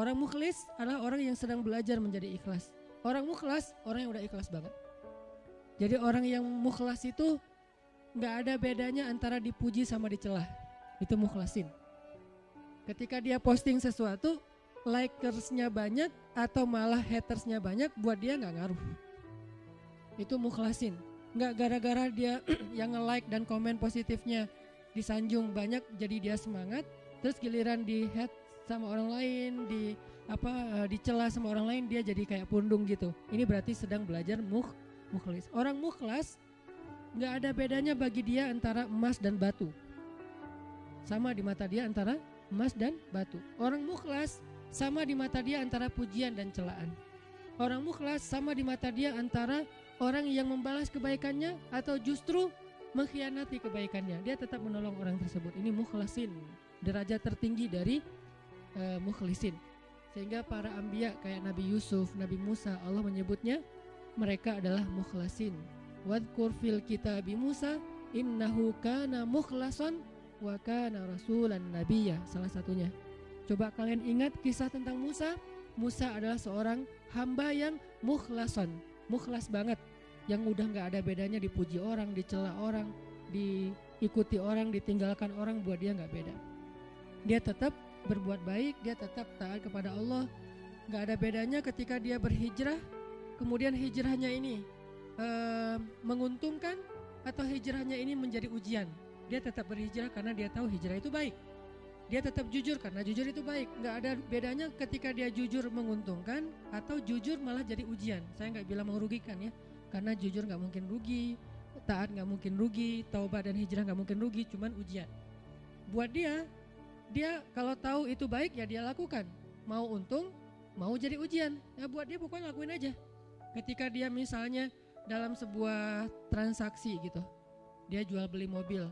Orang mukhlis adalah orang yang sedang belajar menjadi ikhlas. Orang mukhlas orang yang udah ikhlas banget. Jadi orang yang mukhlas itu nggak ada bedanya antara dipuji sama dicelah. Itu mukhlasin. Ketika dia posting sesuatu, likersnya banyak atau malah hatersnya banyak, buat dia nggak ngaruh. Itu mukhlasin. Nggak gara-gara dia yang nge-like dan komen positifnya disanjung banyak jadi dia semangat, terus giliran di hate sama orang lain, di apa dicela sama orang lain dia jadi kayak pundung gitu. Ini berarti sedang belajar mukh mukhlis. Orang mukhlas nggak ada bedanya bagi dia antara emas dan batu. Sama di mata dia antara emas dan batu. Orang mukhlas sama di mata dia antara pujian dan celaan. Orang mukhlas sama di mata dia antara orang yang membalas kebaikannya atau justru mengkhianati kebaikannya. Dia tetap menolong orang tersebut. Ini mukhlasin, derajat tertinggi dari uh, mukhlisin. Sehingga para ambia kayak Nabi Yusuf, Nabi Musa, Allah menyebutnya mereka adalah mukhlasin. Wadkur fil kitabi Musa innahu kana mukhlason wa kana rasulan nabiyya salah satunya. Coba kalian ingat kisah tentang Musa. Musa adalah seorang hamba yang mukhlason, mukhlas banget, yang udah nggak ada bedanya dipuji orang, dicela orang, diikuti orang, ditinggalkan orang, buat dia nggak beda. Dia tetap berbuat baik, dia tetap taat kepada Allah. Nggak ada bedanya ketika dia berhijrah kemudian hijrahnya ini uh, menguntungkan atau hijrahnya ini menjadi ujian. Dia tetap berhijrah karena dia tahu hijrah itu baik. Dia tetap jujur karena jujur itu baik. Nggak ada bedanya ketika dia jujur menguntungkan atau jujur malah jadi ujian. Saya nggak bilang merugikan ya, karena jujur nggak mungkin rugi, taat nggak mungkin rugi, taubat dan hijrah nggak mungkin rugi, cuman ujian. Buat dia, dia kalau tahu itu baik ya dia lakukan. Mau untung, mau jadi ujian. Ya buat dia pokoknya lakuin aja ketika dia misalnya dalam sebuah transaksi gitu dia jual beli mobil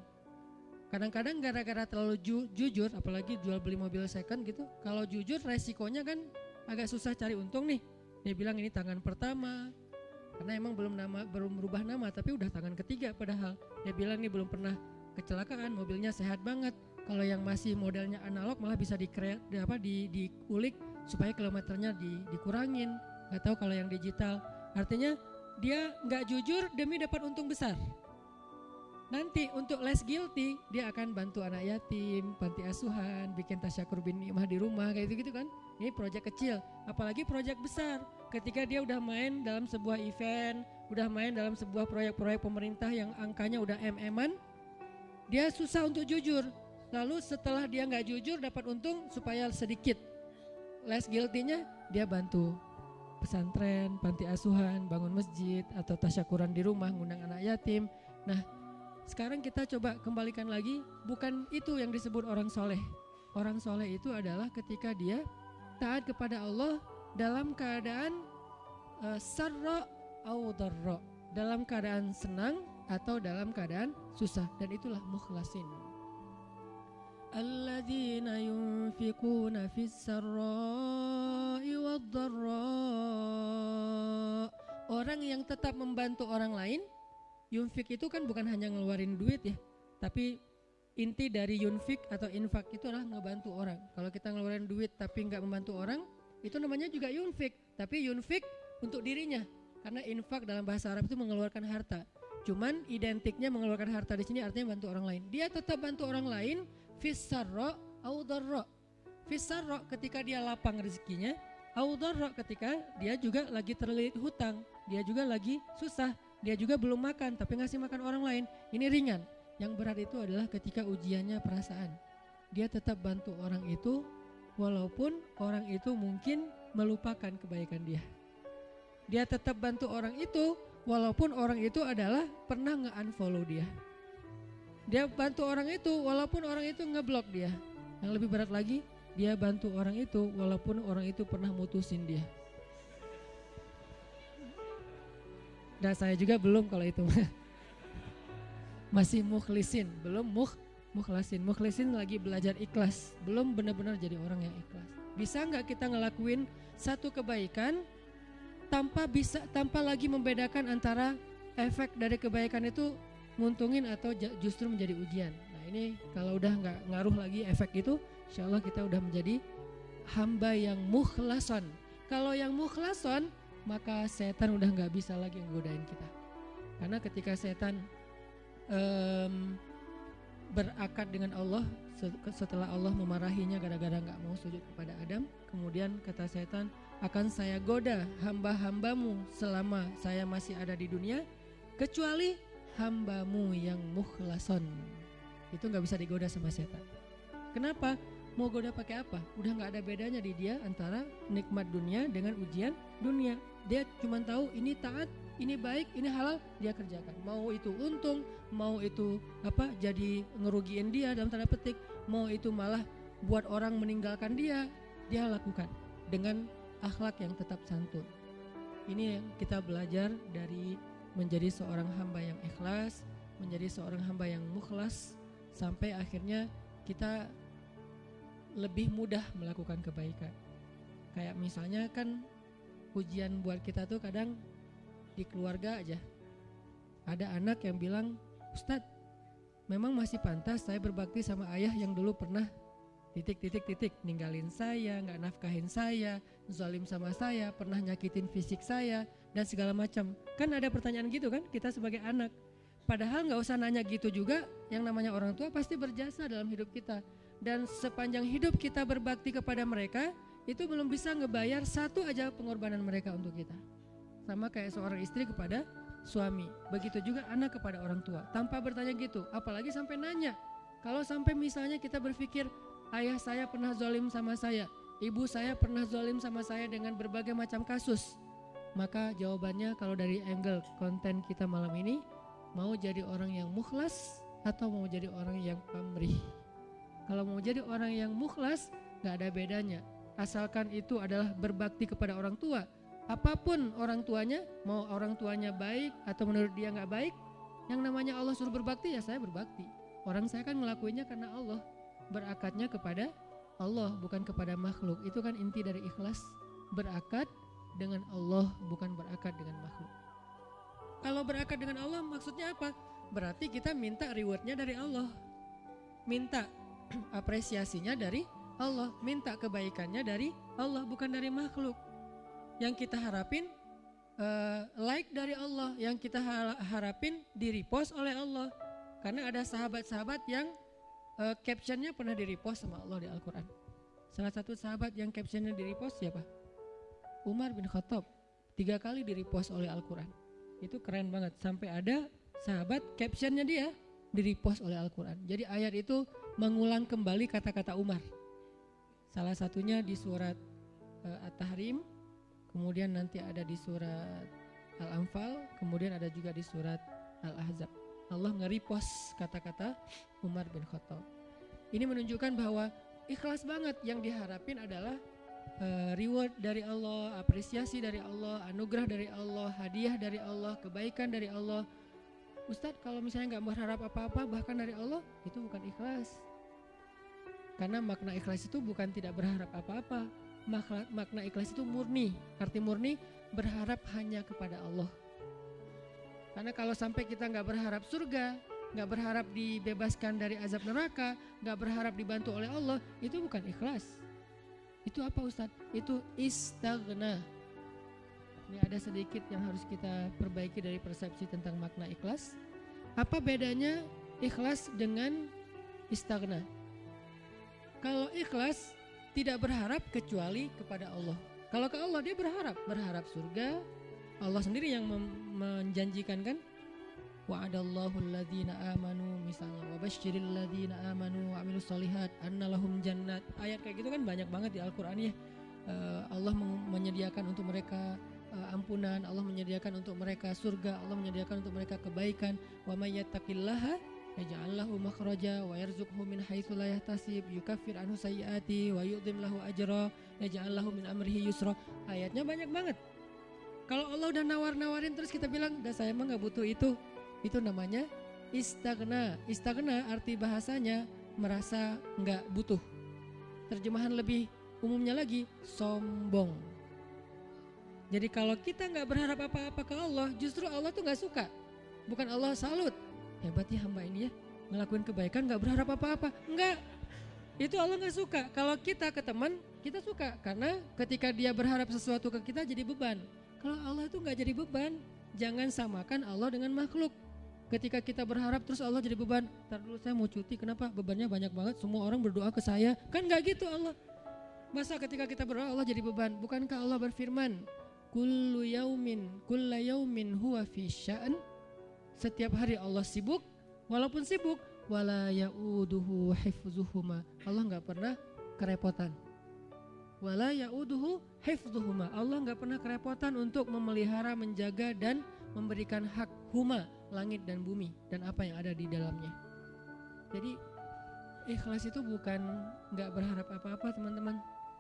kadang-kadang gara-gara terlalu ju jujur apalagi jual beli mobil second gitu kalau jujur resikonya kan agak susah cari untung nih dia bilang ini tangan pertama karena emang belum nama belum berubah nama tapi udah tangan ketiga padahal dia bilang ini belum pernah kecelakaan mobilnya sehat banget kalau yang masih modelnya analog malah bisa di, di apa di diulik supaya kilometernya di, dikurangin nggak tahu kalau yang digital artinya dia nggak jujur demi dapat untung besar nanti untuk less guilty dia akan bantu anak yatim, panti asuhan, bikin tasyakur bin nikmah di rumah kayak gitu gitu kan. Ini proyek kecil, apalagi proyek besar. Ketika dia udah main dalam sebuah event, udah main dalam sebuah proyek-proyek pemerintah yang angkanya udah mm dia susah untuk jujur. Lalu setelah dia nggak jujur dapat untung supaya sedikit less guilty-nya dia bantu pesantren, panti asuhan, bangun masjid atau tasyakuran di rumah, ngundang anak yatim. Nah, sekarang kita coba kembalikan lagi, bukan itu yang disebut orang soleh. Orang soleh itu adalah ketika dia taat kepada Allah dalam keadaan uh, sarra au dalam keadaan senang atau dalam keadaan susah dan itulah mukhlasin. Alladzina yunfikuna fis sarai wad-dharra. Orang yang tetap membantu orang lain, yunfik itu kan bukan hanya ngeluarin duit ya, tapi inti dari yunfik atau infak itu adalah ngebantu orang. Kalau kita ngeluarin duit tapi nggak membantu orang, itu namanya juga yunfik. Tapi yunfik untuk dirinya, karena infak dalam bahasa Arab itu mengeluarkan harta cuman identiknya mengeluarkan harta di sini artinya bantu orang lain. Dia tetap bantu orang lain fisarro audarro fisarro ketika dia lapang rezekinya audarro ketika dia juga lagi terlilit hutang. Dia juga lagi susah dia juga belum makan tapi ngasih makan orang lain. Ini ringan. Yang berat itu adalah ketika ujiannya perasaan. Dia tetap bantu orang itu walaupun orang itu mungkin melupakan kebaikan dia. Dia tetap bantu orang itu walaupun orang itu adalah pernah nge-unfollow dia dia bantu orang itu walaupun orang itu ngeblok dia. Yang lebih berat lagi, dia bantu orang itu walaupun orang itu pernah mutusin dia. Dan saya juga belum kalau itu. Masih mukhlisin, belum mukh mukhlasin. Mukhlisin lagi belajar ikhlas, belum benar-benar jadi orang yang ikhlas. Bisa nggak kita ngelakuin satu kebaikan tanpa bisa tanpa lagi membedakan antara efek dari kebaikan itu nguntungin atau justru menjadi ujian. Nah ini kalau udah nggak ngaruh lagi efek itu, insya Allah kita udah menjadi hamba yang mukhlason. Kalau yang mukhlason, maka setan udah nggak bisa lagi nggodain kita. Karena ketika setan um, berakad dengan Allah setelah Allah memarahinya gara-gara nggak mau sujud kepada Adam, kemudian kata setan akan saya goda hamba-hambamu selama saya masih ada di dunia, kecuali hambamu yang mukhlason. Itu nggak bisa digoda sama setan. Kenapa? Mau goda pakai apa? Udah nggak ada bedanya di dia antara nikmat dunia dengan ujian dunia. Dia cuma tahu ini taat, ini baik, ini halal, dia kerjakan. Mau itu untung, mau itu apa? Jadi ngerugiin dia dalam tanda petik, mau itu malah buat orang meninggalkan dia, dia lakukan dengan akhlak yang tetap santun. Ini yang kita belajar dari menjadi seorang hamba yang ikhlas, menjadi seorang hamba yang mukhlas sampai akhirnya kita lebih mudah melakukan kebaikan. Kayak misalnya kan ujian buat kita tuh kadang di keluarga aja. Ada anak yang bilang, Ustadz, memang masih pantas saya berbakti sama ayah yang dulu pernah titik titik titik. Ninggalin saya, nggak nafkahin saya, zalim sama saya, pernah nyakitin fisik saya dan segala macam. Kan ada pertanyaan gitu kan kita sebagai anak. Padahal nggak usah nanya gitu juga, yang namanya orang tua pasti berjasa dalam hidup kita. Dan sepanjang hidup kita berbakti kepada mereka itu belum bisa ngebayar satu aja pengorbanan mereka untuk kita. Sama kayak seorang istri kepada suami. Begitu juga anak kepada orang tua. Tanpa bertanya gitu apalagi sampai nanya. Kalau sampai misalnya kita berpikir ayah saya pernah zolim sama saya ibu saya pernah zolim sama saya dengan berbagai macam kasus maka jawabannya kalau dari angle konten kita malam ini mau jadi orang yang mukhlas atau mau jadi orang yang pamrih kalau mau jadi orang yang mukhlas, nggak ada bedanya. Asalkan itu adalah berbakti kepada orang tua. Apa pun orang tuanya, mau orang tuanya baik atau menurut dia nggak baik, yang namanya Allah suruh berbakti ya saya berbakti. Orang saya kan ngelakuinnya karena Allah, berakatnya kepada Allah bukan kepada makhluk. Itu kan inti dari ikhlas, berakat dengan Allah bukan berakat dengan makhluk. Kalau berakat dengan Allah maksudnya apa? Berarti kita minta rewardnya dari Allah. Minta apresiasinya dari Allah, minta kebaikannya dari Allah bukan dari makhluk. Yang kita harapin uh, like dari Allah, yang kita harapin di repost oleh Allah. Karena ada sahabat-sahabat yang uh, captionnya pernah di repost sama Allah di Al-Quran. Salah satu sahabat yang captionnya di repost siapa? Umar bin Khattab. Tiga kali di repost oleh Al-Quran. Itu keren banget. Sampai ada sahabat captionnya dia di repost oleh Al-Quran. Jadi ayat itu mengulang kembali kata-kata Umar. Salah satunya di surat uh, At-Tahrim, kemudian nanti ada di surat Al-Anfal, kemudian ada juga di surat Al-Ahzab. Allah nge-repost kata-kata Umar bin Khattab. Ini menunjukkan bahwa ikhlas banget yang diharapin adalah uh, reward dari Allah, apresiasi dari Allah, anugerah dari Allah, hadiah dari Allah, kebaikan dari Allah. Ustadz kalau misalnya nggak berharap apa-apa bahkan dari Allah itu bukan ikhlas karena makna ikhlas itu bukan tidak berharap apa-apa. Makna ikhlas itu murni. Arti murni berharap hanya kepada Allah. Karena kalau sampai kita nggak berharap surga, nggak berharap dibebaskan dari azab neraka, nggak berharap dibantu oleh Allah, itu bukan ikhlas. Itu apa Ustadz? Itu istagna. Ini ada sedikit yang harus kita perbaiki dari persepsi tentang makna ikhlas. Apa bedanya ikhlas dengan istagna? Kalau ikhlas tidak berharap kecuali kepada Allah. Kalau ke Allah dia berharap, berharap surga. Allah sendiri yang menjanjikan kan? Wa'adallahu alladhina amanu misalnya wa basyiril ladzina amanu wa amilus solihat anna lahum jannat. Ayat kayak gitu kan banyak banget di Al-Qur'an ya. Uh, Allah menyediakan untuk mereka uh, ampunan Allah menyediakan untuk mereka surga Allah menyediakan untuk mereka kebaikan. Wa may yattaqillaha yaj'al lahu makhraja wa yarzuqhu min haitsu la yahtasib yukaffir anhu sayyiati wa yu'dhim lahu ajra yaj'al lahu min amrihi yusra. Ayatnya banyak banget kalau Allah udah nawar-nawarin terus kita bilang dah saya emang nggak butuh itu. Itu namanya istagna. Istagna arti bahasanya merasa nggak butuh. Terjemahan lebih umumnya lagi sombong. Jadi kalau kita nggak berharap apa-apa ke Allah justru Allah tuh nggak suka. Bukan Allah salut. Hebat ya hamba ini ya. Ngelakuin kebaikan nggak berharap apa-apa. Enggak itu Allah nggak suka. Kalau kita ke teman Kita suka. Karena ketika dia berharap sesuatu ke kita jadi beban. Kalau Allah itu nggak jadi beban, jangan samakan Allah dengan makhluk. Ketika kita berharap terus Allah jadi beban, ntar dulu saya mau cuti, kenapa bebannya banyak banget, semua orang berdoa ke saya, kan nggak gitu Allah. Masa ketika kita berdoa Allah jadi beban? Bukankah Allah berfirman, Kullu yaumin, kulla yaumin huwa fi sya'an. Setiap hari Allah sibuk, walaupun sibuk, wala ya'uduhu hifzuhuma. Allah nggak pernah kerepotan wala yauduhu hifdhuhuma. Allah nggak pernah kerepotan untuk memelihara, menjaga dan memberikan hak huma langit dan bumi dan apa yang ada di dalamnya. Jadi ikhlas itu bukan nggak berharap apa-apa teman-teman.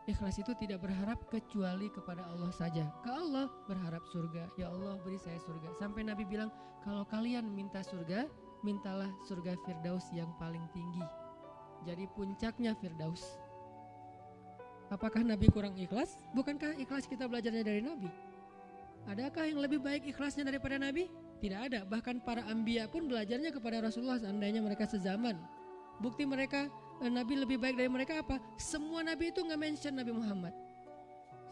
Ikhlas itu tidak berharap kecuali kepada Allah saja. Ke Allah berharap surga. Ya Allah beri saya surga. Sampai Nabi bilang kalau kalian minta surga, mintalah surga Firdaus yang paling tinggi. Jadi puncaknya Firdaus. Apakah Nabi kurang ikhlas? Bukankah ikhlas kita belajarnya dari Nabi? Adakah yang lebih baik ikhlasnya daripada Nabi? Tidak ada. Bahkan para ambia pun belajarnya kepada Rasulullah seandainya mereka sezaman. Bukti mereka eh, Nabi lebih baik dari mereka apa? Semua Nabi itu nggak mention Nabi Muhammad.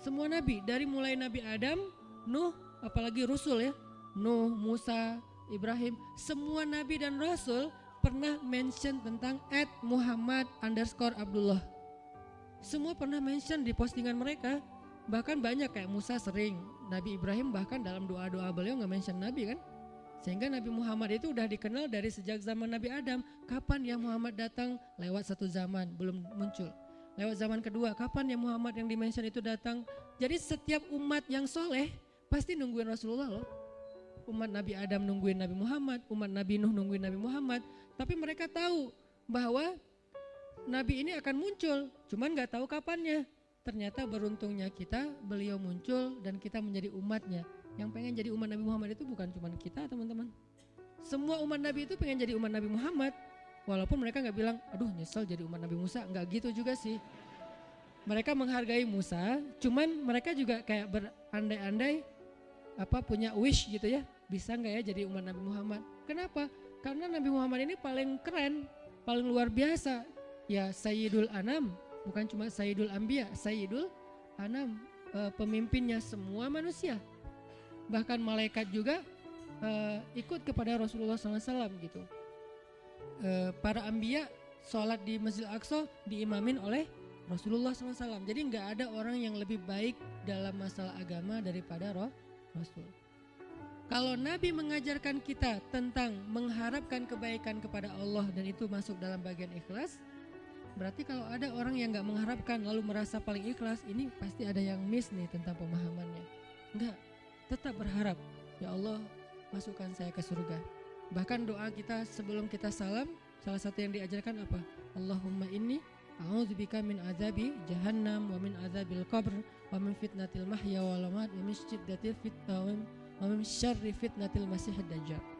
Semua Nabi dari mulai Nabi Adam, Nuh, apalagi Rasul ya, Nuh, Musa, Ibrahim, semua Nabi dan Rasul pernah mention tentang at Muhammad underscore Abdullah semua pernah mention di postingan mereka. Bahkan banyak kayak Musa sering. Nabi Ibrahim bahkan dalam doa-doa beliau nggak mention Nabi kan? Sehingga Nabi Muhammad itu udah dikenal dari sejak zaman Nabi Adam. Kapan yang Muhammad datang? Lewat satu zaman belum muncul. Lewat zaman kedua kapan yang Muhammad yang dimention itu datang? Jadi setiap umat yang soleh pasti nungguin Rasulullah loh. Umat Nabi Adam nungguin Nabi Muhammad umat Nabi Nuh nungguin Nabi Muhammad. Tapi mereka tahu bahwa Nabi ini akan muncul, cuman nggak tahu kapannya. Ternyata beruntungnya kita, beliau muncul dan kita menjadi umatnya. Yang pengen jadi umat Nabi Muhammad itu bukan cuma kita teman-teman. Semua umat Nabi itu pengen jadi umat Nabi Muhammad. Walaupun mereka nggak bilang, aduh nyesel jadi umat Nabi Musa, nggak gitu juga sih. Mereka menghargai Musa, cuman mereka juga kayak berandai-andai apa punya wish gitu ya, bisa nggak ya jadi umat Nabi Muhammad? Kenapa? Karena Nabi Muhammad ini paling keren, paling luar biasa ya Sayyidul Anam, bukan cuma Sayyidul Ambia, Sayyidul Anam, e, pemimpinnya semua manusia. Bahkan malaikat juga e, ikut kepada Rasulullah SAW gitu. E, para Ambia sholat di Masjid Aqsa diimamin oleh Rasulullah SAW. Jadi nggak ada orang yang lebih baik dalam masalah agama daripada roh Rasul. Kalau Nabi mengajarkan kita tentang mengharapkan kebaikan kepada Allah dan itu masuk dalam bagian ikhlas, Berarti kalau ada orang yang nggak mengharapkan lalu merasa paling ikhlas, ini pasti ada yang miss nih tentang pemahamannya. Enggak, tetap berharap, ya Allah masukkan saya ke surga. Bahkan doa kita sebelum kita salam, salah satu yang diajarkan apa? Allahumma inni a'udzubika min azabi jahannam wa min azabil qabr wa min fitnatil mahya wal mamat wa min syiddatil fitnah wa min syarri fitnatil masih dajjal.